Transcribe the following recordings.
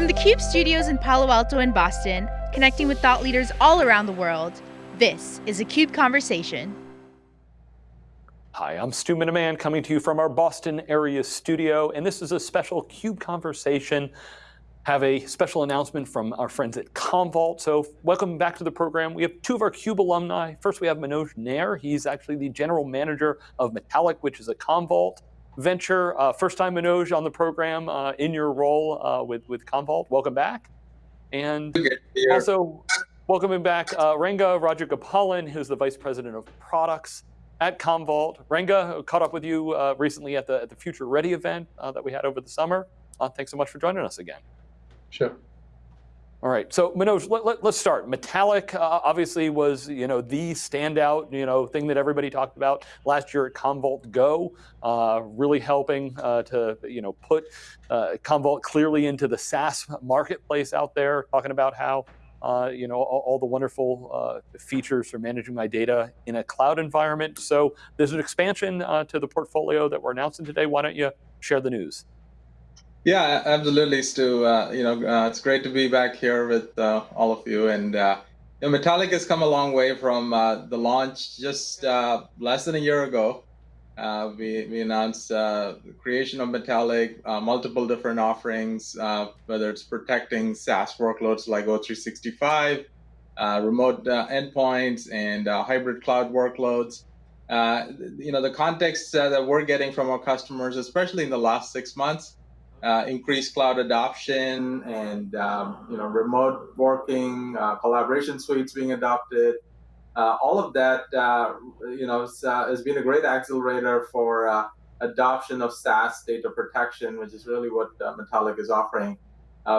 From the CUBE studios in Palo Alto and Boston, connecting with thought leaders all around the world, this is a CUBE Conversation. Hi, I'm Stu Miniman coming to you from our Boston area studio, and this is a special CUBE Conversation. Have a special announcement from our friends at Commvault. So welcome back to the program. We have two of our CUBE alumni. First, we have Manoj Nair. He's actually the general manager of Metallic, which is a Commvault venture. Uh, first time Manoj on the program uh, in your role uh, with, with Commvault. Welcome back. And also welcoming back uh, Ranga Rajagopalan, who's the Vice President of Products at Commvault. Ranga, caught up with you uh, recently at the, at the Future Ready event uh, that we had over the summer. thanks so much for joining us again. Sure. All right, so Manoj, let, us let, start. Metallic uh, obviously was, you know, the standout, you know, thing that everybody talked about last year at Commvault Go, uh, really helping uh, to, you know, put uh, Commvault clearly into the SaaS marketplace out there, talking about how, uh, you know, all, all the wonderful uh, features for managing my data in a cloud environment. So there's an expansion to the portfolio that we're announcing today. Why don't you share the news? Yeah, absolutely, Stu. Uh, you know, uh, it's great to be back here with uh, all of you. And uh, you know, Metallic has come a long way from uh, the launch just uh, less than a year ago. we, we announced the creation of Metallic, multiple different offerings, whether it's protecting SaaS workloads like O365, remote endpoints, and hybrid cloud workloads. you know, the context that we're getting from our customers, especially in the last six months, uh, increased cloud adoption and um, you know remote working, uh, collaboration suites being adopted. Uh, all of that uh, you know uh, has been a great accelerator for uh, adoption of SaaS data protection, which is really what Metallic is offering.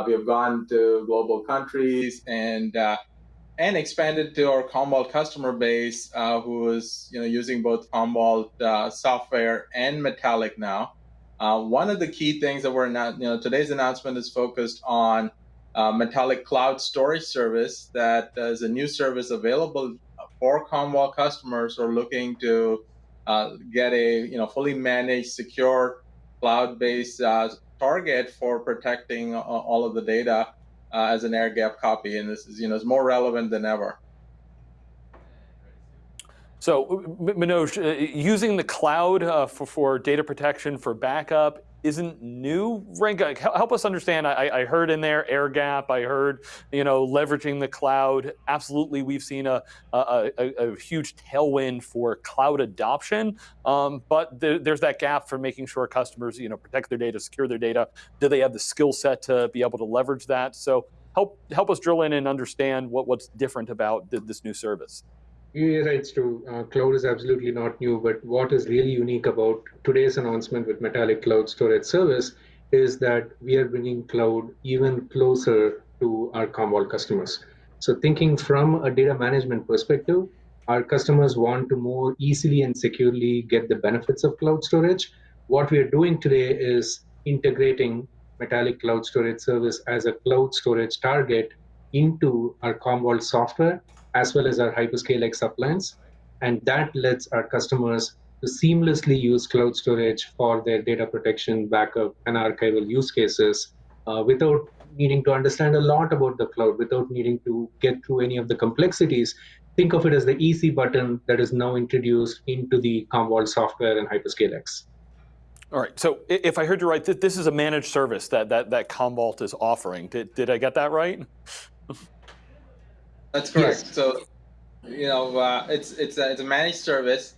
we have gone to global countries and and expanded to our Commvault customer base, who is you know using both Commvault software and Metallic now. Uh, one of the key things that we're not, you know, today's announcement is focused on uh, Metallic Cloud Storage Service that is a new service available for Commvault customers who are looking to uh, get a you know fully managed, secure, cloud-based uh, target for protecting all of the data uh, as an air gap copy, and this is you know is more relevant than ever. So Manoj, uh, using the cloud uh, for, for, data protection for backup isn't new. Ranga, help us understand. I, I, heard in there air gap. I heard, you know, leveraging the cloud. Absolutely, we've seen a, a, a, a huge tailwind for cloud adoption. Um, but the, there's that gap for making sure customers, you know, protect their data, secure their data. Do they have the skill set to be able to leverage that? So help help us drill in and understand what, what's different about this new service. You're. Uh, cloud is absolutely not new, but what is really unique about today's announcement with Metallic Cloud Storage Service is that we are bringing cloud even closer to our Commvault customers. So thinking from a data management perspective, our customers want to more easily and securely get the benefits of cloud storage. What we are doing today is integrating Metallic Cloud Storage Service as a cloud storage target into our Commvault software as well as our Hyperscale X appliance. And that lets our customers to seamlessly use cloud storage for their data protection, backup, and archival use cases uh, without needing to understand a lot about the cloud, without needing to get through any of the complexities. Think of it as the easy button that is now introduced into the Commvault software and Hyperscale X. All right, so if I heard you right, that this is a managed service that, that, that Commvault is offering. Did, did I get that right? That's correct. Yes. So, you know, uh, it's it's a, it's a managed service.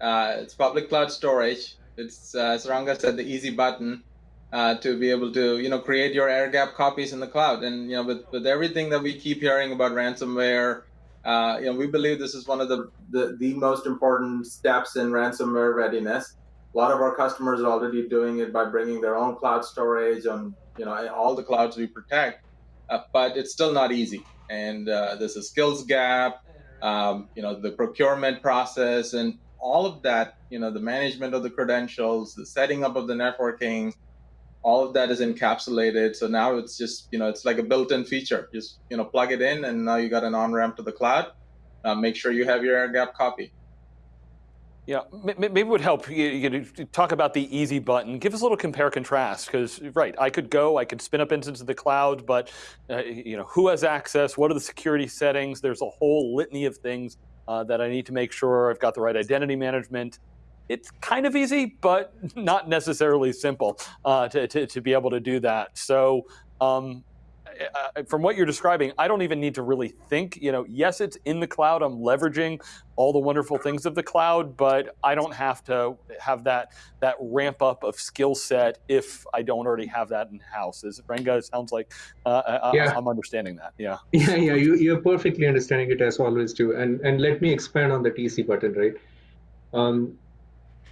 Uh, it's public cloud storage. It's uh, as Ranga said, the easy button uh, to be able to you know create your air gap copies in the cloud. And you know, with with everything that we keep hearing about ransomware, uh, you know, we believe this is one of the, the the most important steps in ransomware readiness. A lot of our customers are already doing it by bringing their own cloud storage on you know all the clouds we protect, uh, but it's still not easy and uh, there's a skills gap, um, you know, the procurement process and all of that, you know, the management of the credentials, the setting up of the networking, all of that is encapsulated. So now it's just, you know, it's like a built-in feature. Just, you know, plug it in and now you got an on-ramp to the cloud. Uh, make sure you have your air gap copy. Yeah, maybe it would help you, talk about the easy button. Give us a little compare contrast because, right, I could go, I could spin up instances of the cloud, but uh, you know, who has access? What are the security settings? There's a whole litany of things uh, that I need to make sure I've got the right identity management. It's kind of easy, but not necessarily simple uh, to, to, to, be able to do that. So um, uh, from what you're describing, I don't even need to really think. You know, yes, it's in the cloud. I'm leveraging all the wonderful things of the cloud, but I don't have to have that that ramp up of skill set if I don't already have that in house. Is Ranga? It sounds like uh, yeah. I, am understanding that. Yeah. Yeah, yeah. You you're perfectly understanding it as always do. And and let me expand on the easy button, right? Um,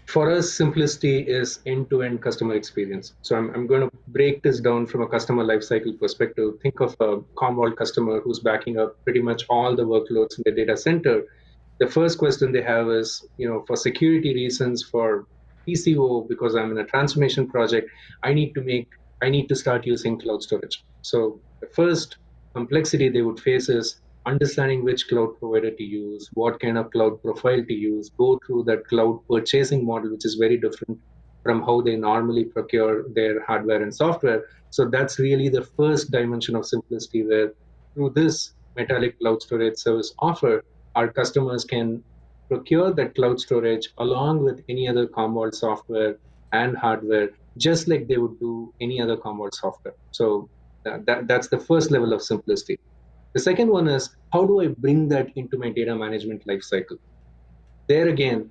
for us, simplicity is end-to-end customer experience. So I'm, I'm going to break this down from a customer lifecycle perspective. Think of a Commvault customer who's backing up pretty much all the workloads in the data center. The first question they have is, you know, for security reasons, for TCO, because I'm in a transformation project, I need to make, I need to start using cloud storage. So the first complexity they would face is understanding which cloud provider to use, what kind of cloud profile to use, go through that cloud purchasing model, which is very different from how they normally procure their hardware and software. So that's really the first dimension of simplicity where through this Metallic Cloud Storage Service offer, our customers can procure that cloud storage along with any other Commvault software and hardware, just like they would do any other Commvault software. So that, that, that's the first level of simplicity. The second one is how do I bring that into my data management lifecycle? There again,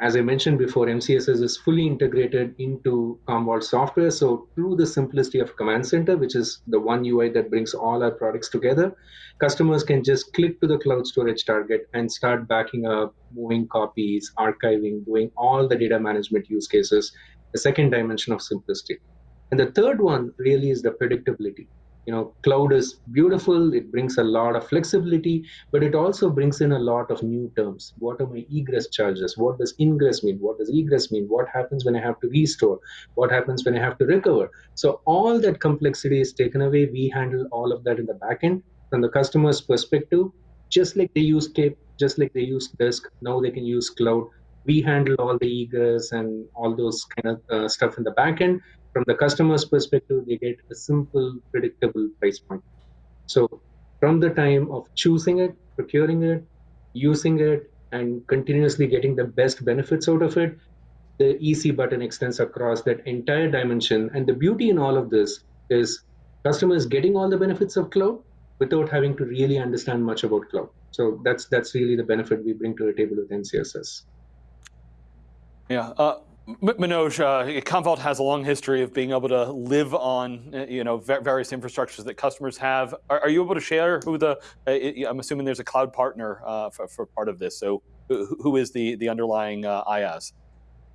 as I mentioned before, MCSS is fully integrated into Commvault software. So through the simplicity of Command Center, which is the one UI that brings all our products together, customers can just click to the cloud storage target and start backing up, moving copies, archiving, doing all the data management use cases, the second dimension of simplicity. And the third one really is the predictability you know cloud is beautiful it brings a lot of flexibility but it also brings in a lot of new terms. What are my egress charges? What does ingress mean? What does egress mean? What happens when i have to restore? What happens when i have to recover? So all that complexity is taken away. We handle all of that in the backend from the customer's perspective just like they use tape just like they use disk now they can use cloud. We handle all the egress and all those kind of uh, stuff in the backend from the customer's perspective, they get a simple, predictable price point. So from the time of choosing it, procuring it, using it, and continuously getting the best benefits out of it, the easy button extends across that entire dimension. And the beauty in all of this is customers getting all the benefits of cloud without having to really understand much about cloud. So that's that's really the benefit we bring to the table with MCSS. Yeah. Uh, Manoj, uh, Commvault has a long history of being able to live on, uh, you know, various infrastructures that customers have. Are, are you able to share who the? Uh, I'm assuming there's a cloud partner uh, for, for, part of this. So, who is the the underlying uh, IaaS?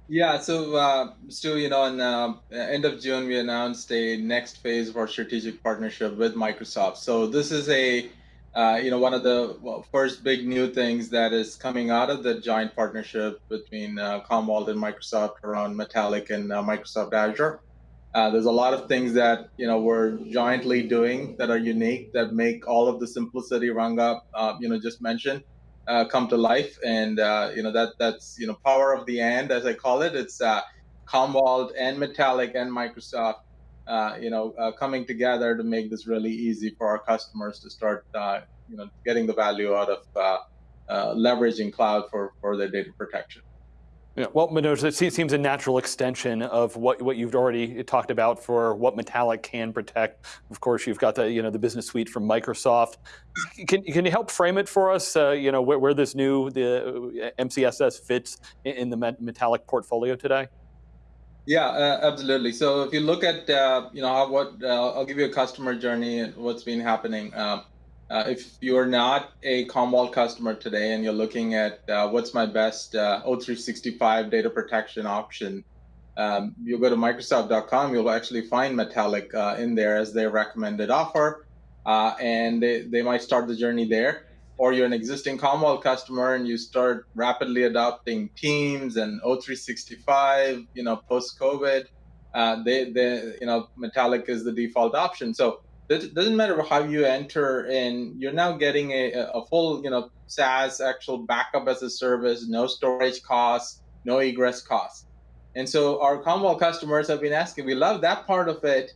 Yeah, so uh, Stu, you know, in uh, end of June, we announced a next phase of our strategic partnership with Microsoft. So this is a uh, you know, one of the well, first big new things that is coming out of the joint partnership between uh, Commvault and Microsoft around Metallic and uh, Microsoft Azure. Uh, there's a lot of things that you know we're jointly doing that are unique that make all of the simplicity Ranga uh, you know just mentioned come to life, and you know that that's you know power of the and as I call it. It's Commvault and Metallic and Microsoft uh, you know, uh, coming together to make this really easy for our customers to start, uh, you know, getting the value out of uh, uh, leveraging cloud for, for their data protection. Yeah, well, Manoj, it seems a natural extension of what, what you've already talked about for what Metallic can protect. Of course, you've got the you know the business suite from Microsoft. Can, can you help frame it for us? Uh, you know where, where this new the MCSS fits in the Metallic portfolio today. Yeah, uh, absolutely. So if you look at, uh, you know, how, what uh, I'll give you a customer journey and what's been happening. Um, uh, if you're not a Commvault customer today and you're looking at uh, what's my best uh, O365 data protection option, um, you'll go to Microsoft.com. You'll actually find Metallic in there as their recommended offer, and they, they might start the journey there or you're an existing Commvault customer and you start rapidly adopting Teams and O365, you know, post COVID, uh, they, they, you know, Metallic is the default option. So it doesn't matter how you enter in, you're now getting a, a full, you know, SaaS actual backup as a service, no storage costs, no egress costs. And so our Commvault customers have been asking, we love that part of it.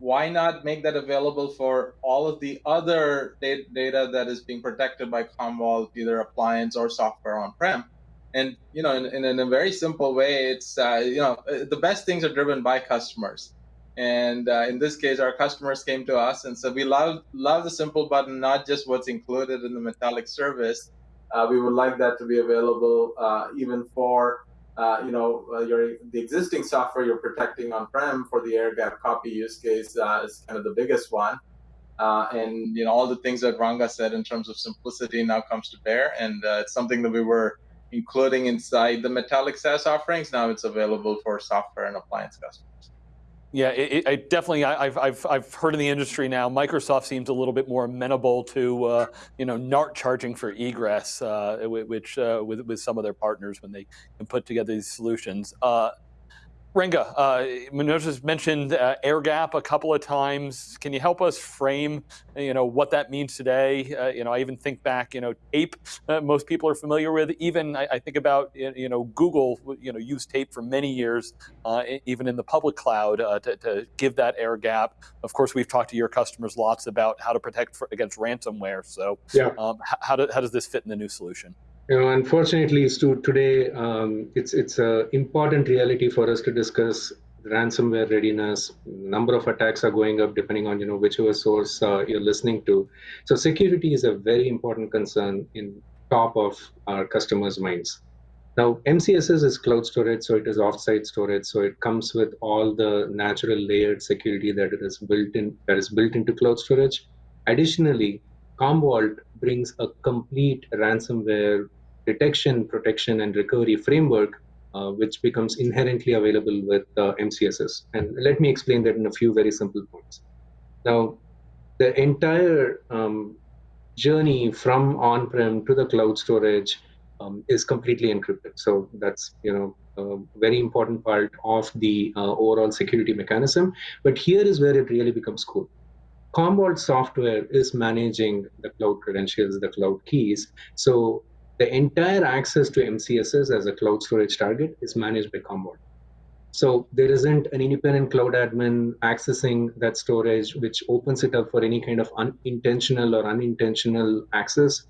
Why not make that available for all of the other data that is being protected by Commvault, either appliance or software on-prem? And you know, in, in, a very simple way, it's uh, you know the best things are driven by customers. And uh, in this case, our customers came to us and said, "We love love the simple button, not just what's included in the Metallic service. Uh, we would like that to be available uh, even for uh, you know uh, your the existing software you're protecting on-prem for the air gap copy use case uh, is kind of the biggest one." and you know all the things that Ranga said in terms of simplicity now comes to bear, and it's something that we were including inside the Metallic SaaS offerings. Now it's available for software and appliance customers. Yeah, it, it definitely. I, have I've I've heard in the industry now. Microsoft seems a little bit more amenable to uh, you know not charging for egress, uh, which uh, with with some of their partners when they can put together these solutions. Ranga, uh, Manoj has mentioned uh, air gap a couple of times. Can you help us frame, you know, what that means today? Uh, you know, I even think back, you know, tape. Uh, most people are familiar with. Even I, I, think about, you know, Google, you know, used tape for many years, uh, even in the public cloud, uh, to, to, give that air gap. Of course, we've talked to your customers lots about how to protect for, against ransomware. So, yeah. Um, how, do, how does this fit in the new solution? You know, unfortunately, Stu, today um, it's it's an important reality for us to discuss ransomware readiness. Number of attacks are going up depending on you know whichever source uh, you're listening to. So security is a very important concern in top of our customers' minds. Now, MCSS is cloud storage, so it is offsite storage, so it comes with all the natural layered security that is built in that is built into cloud storage. Additionally, Commvault brings a complete ransomware detection, protection, and recovery framework, uh, which becomes inherently available with uh, MCSS. And let me explain that in a few very simple points. Now, the entire um, journey from on-prem to the cloud storage um, is completely encrypted. So that's you know a very important part of the uh, overall security mechanism. But here is where it really becomes cool. Commvault software is managing the cloud credentials, the cloud keys. So the entire access to MCSS as a cloud storage target is managed by Commvault. So there isn't an independent cloud admin accessing that storage, which opens it up for any kind of unintentional or unintentional access.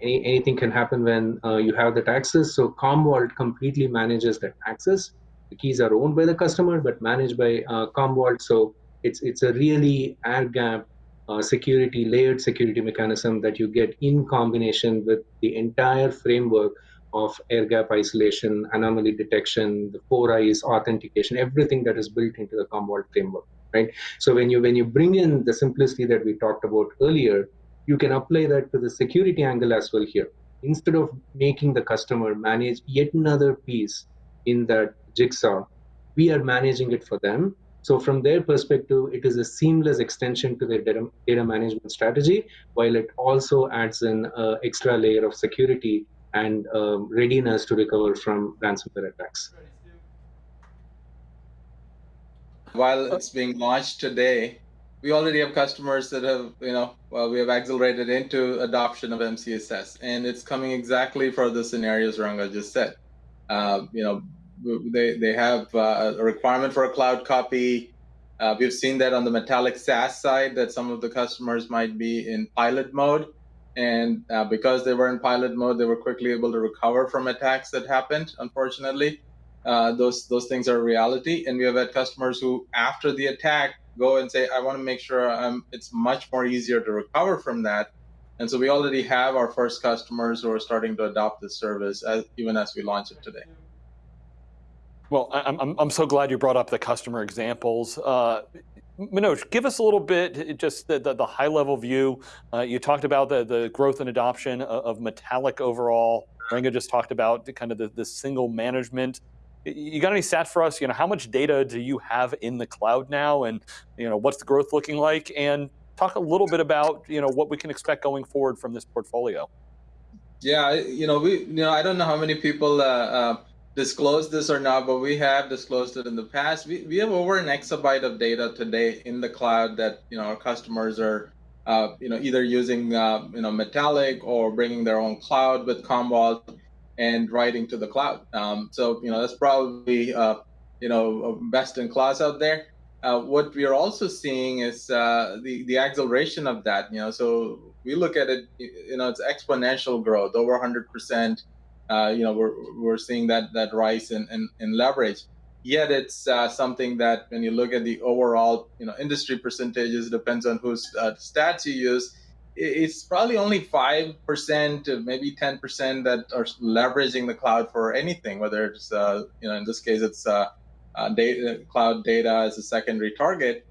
Any, anything can happen when uh, you have that access. So Commvault completely manages that access. The keys are owned by the customer, but managed by uh, Commvault. So it's it's a really air gap uh, security, layered security mechanism that you get in combination with the entire framework of air gap isolation, anomaly detection, the four eyes, authentication, everything that is built into the Commvault framework, right? So when you when you bring in the simplicity that we talked about earlier, you can apply that to the security angle as well here. Instead of making the customer manage yet another piece in that jigsaw, we are managing it for them so from their perspective, it is a seamless extension to their data, data management strategy, while it also adds an uh, extra layer of security and um, readiness to recover from ransomware attacks. While it's being launched today, we already have customers that have, you know, well, we have accelerated into adoption of MCSS, and it's coming exactly for the scenarios Ranga just said. Uh, you know, they, they have uh, a requirement for a cloud copy. Uh, we've seen that on the Metallic SaaS side that some of the customers might be in pilot mode. And uh, because they were in pilot mode, they were quickly able to recover from attacks that happened, unfortunately. Uh, those those things are reality. And we have had customers who, after the attack, go and say, I want to make sure I'm, it's much more easier to recover from that. And so we already have our first customers who are starting to adopt this service as, even as we launch it today. Well, I'm, I'm, so glad you brought up the customer examples. Uh, Manoj, give us a little bit, just the, the, the high level view. Uh, you talked about the, the growth and adoption of, of Metallic overall. Ranga just talked about the, kind of the, the single management. You got any stats for us? You know, how much data do you have in the cloud now, and you know, what's the growth looking like? And talk a little bit about you know what we can expect going forward from this portfolio. Yeah, you know, we you know I don't know how many people uh, uh, disclose this or not, but we have disclosed it in the past. We, we have over an exabyte of data today in the cloud that you know our customers are uh, you know either using uh, you know Metallic or bringing their own cloud with Commvault. and writing to the cloud. Um, so you know that's probably uh, you know best in class out there. Uh, what we are also seeing is uh, the the acceleration of that. You know, so we look at it. You know, it's exponential growth, over 100 percent. Uh, you know, we're we're seeing that that rise in in, in leverage. Yet it's uh, something that when you look at the overall you know industry percentages, it depends on whose uh, stats you use it's probably only 5% maybe 10% that are leveraging the cloud for anything whether it's uh, you know in this case it's uh, uh, data, cloud data as a secondary target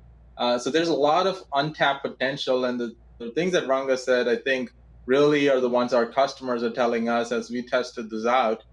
so there's a lot of untapped potential and the, the, things that ranga said i think really are the ones our customers are telling us as we tested this out.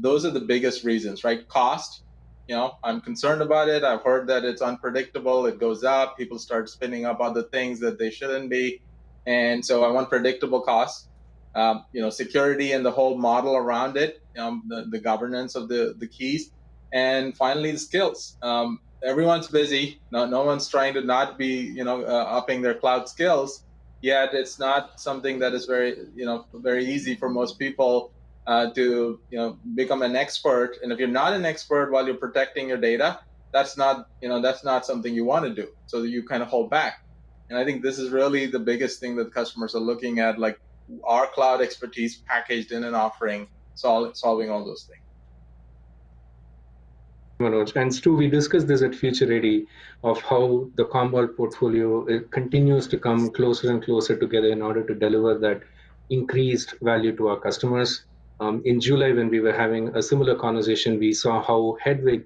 Those are the biggest reasons right? Cost you know i'm concerned about it. I've heard that it's unpredictable. It goes up. People start spinning up other things that they shouldn't be. And so I want predictable costs, um, you know, security and the whole model around it, um, the, the governance of the, the keys, and finally the skills. Um, everyone's busy. No, no one's trying to not be, you know, uh, upping their cloud skills. Yet it's not something that is very, you know, very easy for most people uh, to, you know, become an expert. And if you're not an expert while you're protecting your data, that's not, you know, that's not something you want to do. So you kind of hold back. And I think this is really the biggest thing that customers are looking at, like our cloud expertise packaged in an offering, sol- solving all those things. Manoj. And Stu, we discussed this at Future Ready of how the Commvault portfolio continues to come closer and closer together in order to deliver that increased value to our customers. Um, in July, when we were having a similar conversation, we saw how Hedvig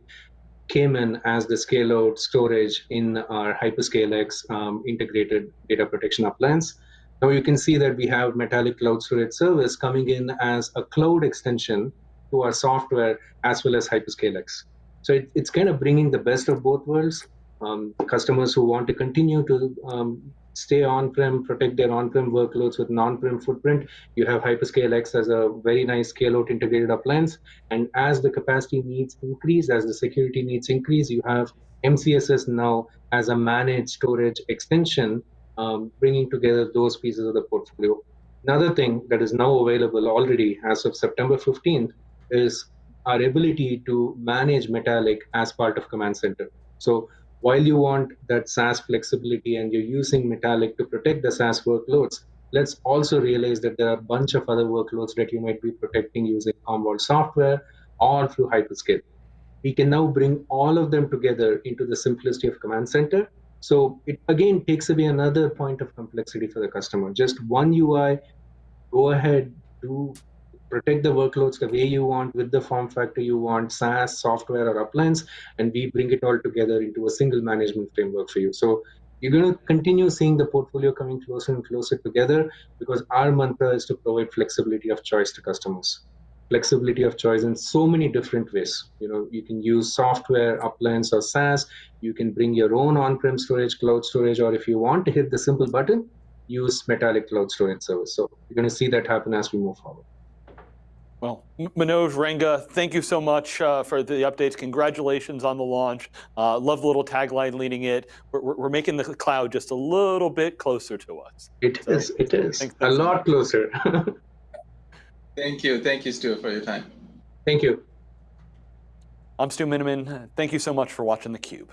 came in as the scale out storage in our HyperscaleX um, integrated data protection appliance. Now you can see that we have Metallic Cloud Storage Service coming in as a cloud extension to our software as well as HyperScaleX. So it, it's kind of bringing the best of both worlds. Um, customers who want to continue to um, stay on-prem, protect their on-prem workloads with non-prem footprint. You have Hyperscale X as a very nice scale-out integrated appliance. And as the capacity needs increase, as the security needs increase, you have MCSS now as a managed storage extension, um, bringing together those pieces of the portfolio. Another thing that is now available already as of September 15th is our ability to manage Metallic as part of Command Center. So while you want that SaaS flexibility and you're using Metallic to protect the SaaS workloads, let's also realize that there are a bunch of other workloads that you might be protecting using Commvault software or through Hyperscale. We can now bring all of them together into the simplicity of Command Center. So it again takes away another point of complexity for the customer. Just one UI, go ahead, do protect the workloads the way you want with the form factor you want, SaaS, software, or appliance, and we bring it all together into a single management framework for you. So you're going to continue seeing the portfolio coming closer and closer together because our mantra is to provide flexibility of choice to customers. Flexibility of choice in so many different ways. You know you can use software appliance or saas. You can bring your own on-prem storage cloud storage or if you want to hit the simple button use metallic cloud storage service. So you're going to see that happen as we move forward well, Manoj Ranga, thank you so much uh, for the updates. Congratulations on the launch. Uh, love the little tagline leading it. We're, we're, making the cloud just a little bit closer to us. It so, is. It is a lot closer. thank you. Thank you, Stu, for your time. Thank you. I'm Stu Miniman. Thank you so much for watching theCUBE.